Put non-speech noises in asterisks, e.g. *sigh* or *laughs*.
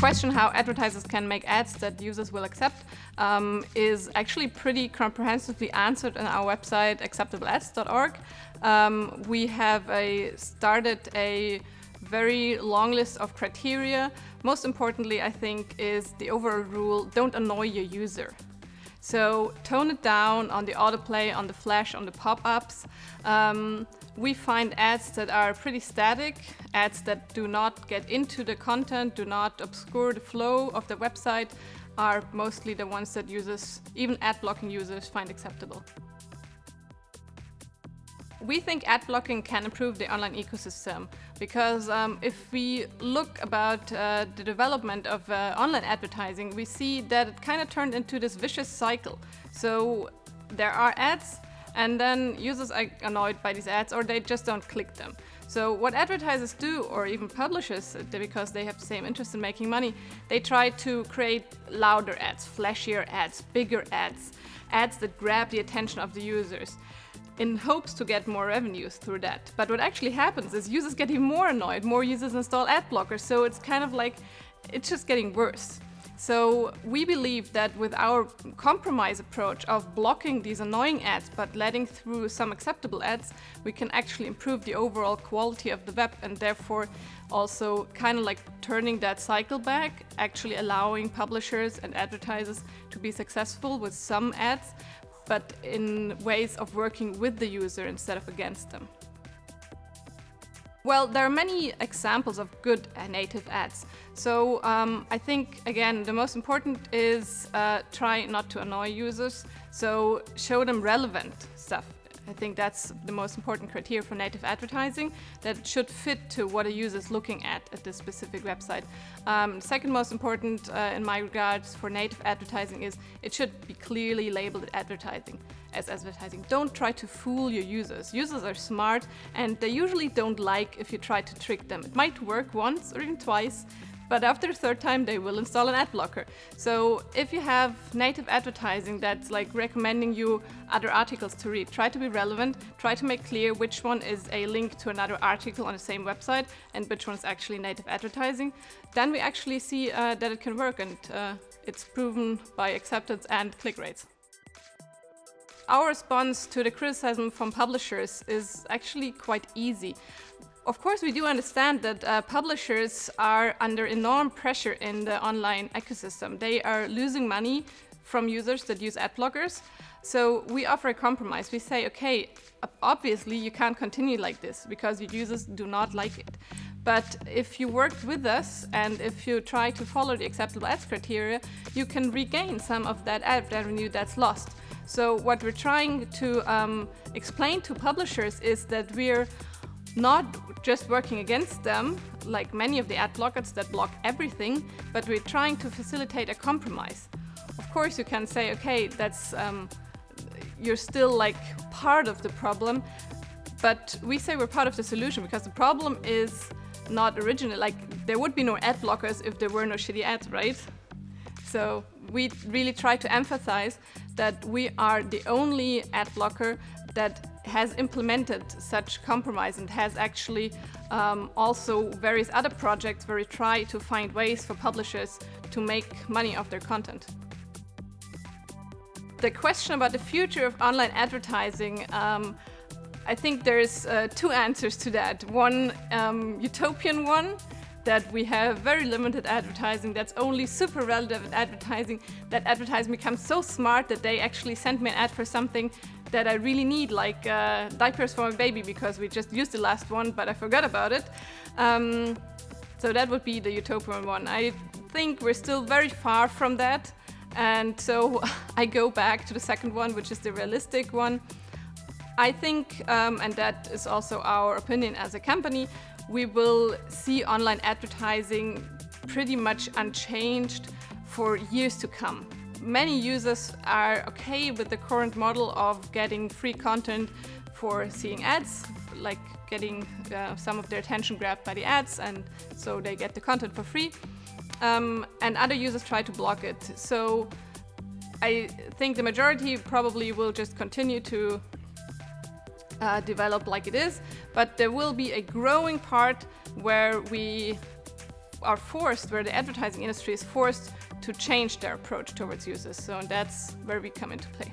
question how advertisers can make ads that users will accept um, is actually pretty comprehensively answered on our website acceptableads.org. Um, we have a, started a very long list of criteria. Most importantly, I think, is the overall rule, don't annoy your user. So tone it down on the autoplay, on the flash, on the pop-ups. Um, we find ads that are pretty static, ads that do not get into the content, do not obscure the flow of the website, are mostly the ones that users, even ad blocking users, find acceptable. We think ad blocking can improve the online ecosystem because um, if we look about uh, the development of uh, online advertising, we see that it kind of turned into this vicious cycle. So there are ads and then users are annoyed by these ads or they just don't click them. So what advertisers do, or even publishers, uh, because they have the same interest in making money, they try to create louder ads, flashier ads, bigger ads, ads that grab the attention of the users in hopes to get more revenues through that. But what actually happens is users get even more annoyed, more users install ad blockers, so it's kind of like, it's just getting worse. So we believe that with our compromise approach of blocking these annoying ads but letting through some acceptable ads, we can actually improve the overall quality of the web and therefore also kind of like turning that cycle back, actually allowing publishers and advertisers to be successful with some ads but in ways of working with the user instead of against them. Well, there are many examples of good native ads. So um, I think, again, the most important is uh, try not to annoy users. So show them relevant stuff. I think that's the most important criteria for native advertising that should fit to what a user is looking at at this specific website. Um, second most important uh, in my regards for native advertising is it should be clearly labeled advertising as advertising. Don't try to fool your users. Users are smart and they usually don't like if you try to trick them. It might work once or even twice, but after the third time they will install an ad blocker. So if you have native advertising that's like recommending you other articles to read, try to be relevant, try to make clear which one is a link to another article on the same website and which one is actually native advertising. Then we actually see uh, that it can work and uh, it's proven by acceptance and click rates. Our response to the criticism from publishers is actually quite easy. Of course, we do understand that uh, publishers are under enormous pressure in the online ecosystem. They are losing money from users that use ad blockers. So we offer a compromise. We say, okay, obviously you can't continue like this because your users do not like it. But if you worked with us and if you try to follow the acceptable ads criteria, you can regain some of that ad revenue that's lost. So what we're trying to um, explain to publishers is that we're not just working against them, like many of the ad blockers that block everything, but we're trying to facilitate a compromise. Of course, you can say, okay, that's um, you're still like part of the problem, but we say we're part of the solution because the problem is not original. Like there would be no ad blockers if there were no shitty ads, right? So we really try to emphasize that we are the only ad blocker that has implemented such compromise and has actually um, also various other projects where we try to find ways for publishers to make money off their content. The question about the future of online advertising, um, I think there's uh, two answers to that. One um, utopian one, that we have very limited advertising that's only super relevant advertising that advertising becomes so smart that they actually send me an ad for something that I really need, like uh, diapers for my baby, because we just used the last one, but I forgot about it. Um, so that would be the utopian one. I think we're still very far from that. And so *laughs* I go back to the second one, which is the realistic one. I think, um, and that is also our opinion as a company, we will see online advertising pretty much unchanged for years to come many users are okay with the current model of getting free content for seeing ads, like getting uh, some of their attention grabbed by the ads and so they get the content for free. Um, and other users try to block it. So I think the majority probably will just continue to uh, develop like it is, but there will be a growing part where we are forced, where the advertising industry is forced to change their approach towards users. So that's where we come into play.